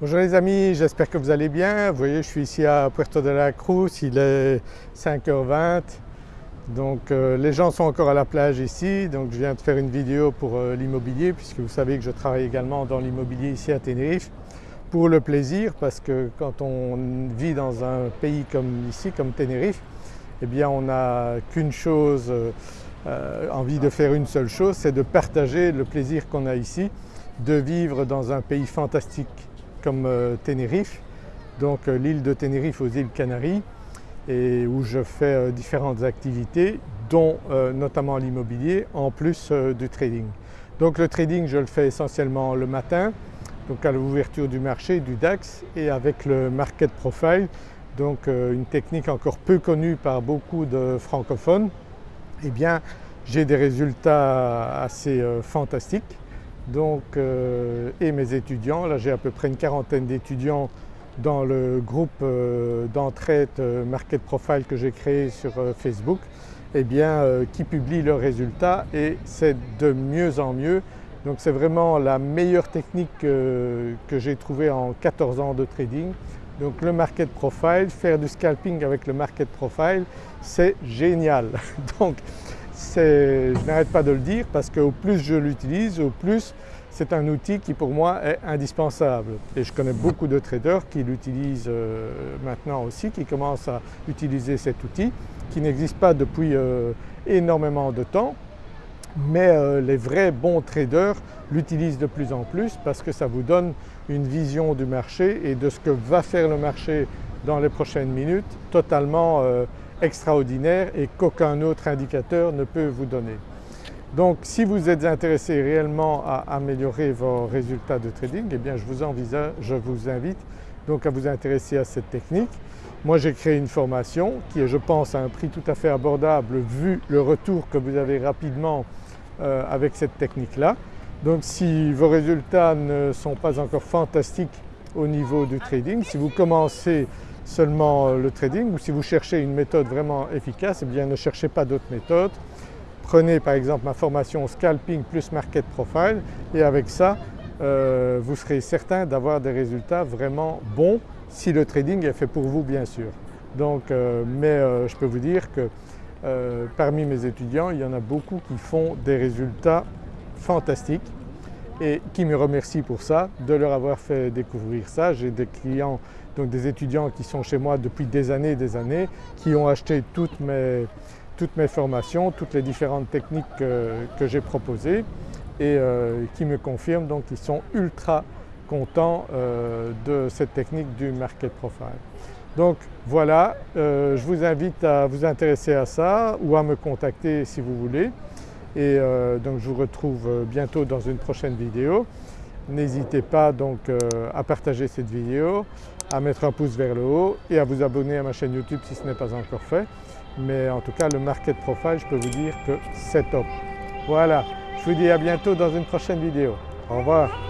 Bonjour les amis, j'espère que vous allez bien. Vous voyez je suis ici à Puerto de la Cruz, il est 5h20 donc euh, les gens sont encore à la plage ici donc je viens de faire une vidéo pour euh, l'immobilier puisque vous savez que je travaille également dans l'immobilier ici à Tenerife pour le plaisir parce que quand on vit dans un pays comme ici, comme Tenerife, eh bien on n'a qu'une chose, euh, envie de faire une seule chose, c'est de partager le plaisir qu'on a ici, de vivre dans un pays fantastique comme euh, Tenerife, donc euh, l'île de Tenerife aux îles Canaries et où je fais euh, différentes activités dont notamment l'immobilier en plus du trading. Donc le trading je le fais essentiellement le matin donc à l'ouverture du marché du DAX et avec le market profile. Donc une technique encore peu connue par beaucoup de francophones. Eh bien j'ai des résultats assez fantastiques donc, euh, et mes étudiants. Là j'ai à peu près une quarantaine d'étudiants dans le groupe euh, d'entraide euh, Market Profile que j'ai créé sur Facebook eh bien, qui publient leurs résultats et c'est de mieux en mieux. Donc c'est vraiment la meilleure technique que j'ai trouvée en 14 ans de trading. Donc le market profile, faire du scalping avec le market profile, c'est génial. Donc je n'arrête pas de le dire parce qu'au plus je l'utilise, au plus c'est un outil qui pour moi est indispensable. Et je connais beaucoup de traders qui l'utilisent euh, maintenant aussi, qui commencent à utiliser cet outil qui n'existe pas depuis euh, énormément de temps mais euh, les vrais bons traders l'utilisent de plus en plus parce que ça vous donne une vision du marché et de ce que va faire le marché dans les prochaines minutes totalement extraordinaire et qu'aucun autre indicateur ne peut vous donner. Donc si vous êtes intéressé réellement à améliorer vos résultats de trading, eh bien je vous, je vous invite donc à vous intéresser à cette technique. Moi j'ai créé une formation qui est je pense à un prix tout à fait abordable vu le retour que vous avez rapidement euh, avec cette technique-là. Donc si vos résultats ne sont pas encore fantastiques au niveau du trading, si vous commencez seulement euh, le trading ou si vous cherchez une méthode vraiment efficace, eh bien ne cherchez pas d'autres méthodes. Prenez par exemple ma formation Scalping plus Market Profile et avec ça euh, vous serez certain d'avoir des résultats vraiment bons si le trading est fait pour vous bien sûr. Donc, euh, mais je peux vous dire que parmi mes étudiants il y en a beaucoup qui font des résultats fantastiques et qui me remercient pour ça, de leur avoir fait découvrir ça. J'ai des clients, donc des étudiants qui sont chez moi depuis des années et des années, qui ont acheté toutes mes, toutes mes formations, toutes les différentes techniques que, j'ai proposées et euh, qui me confirment donc qu'ils sont ultra contents euh, de cette technique du market profile. Donc voilà, euh, je vous invite à vous intéresser à ça ou à me contacter si vous voulez et euh, donc je vous retrouve euh, bientôt dans une prochaine vidéo. N'hésitez pas donc euh, à partager cette vidéo, à mettre un pouce vers le haut et à vous abonner à ma chaîne YouTube si ce n'est pas encore fait. Mais en tout cas le Market Profile, je peux vous dire que c'est top. Voilà, je vous dis à bientôt dans une prochaine vidéo. Au revoir.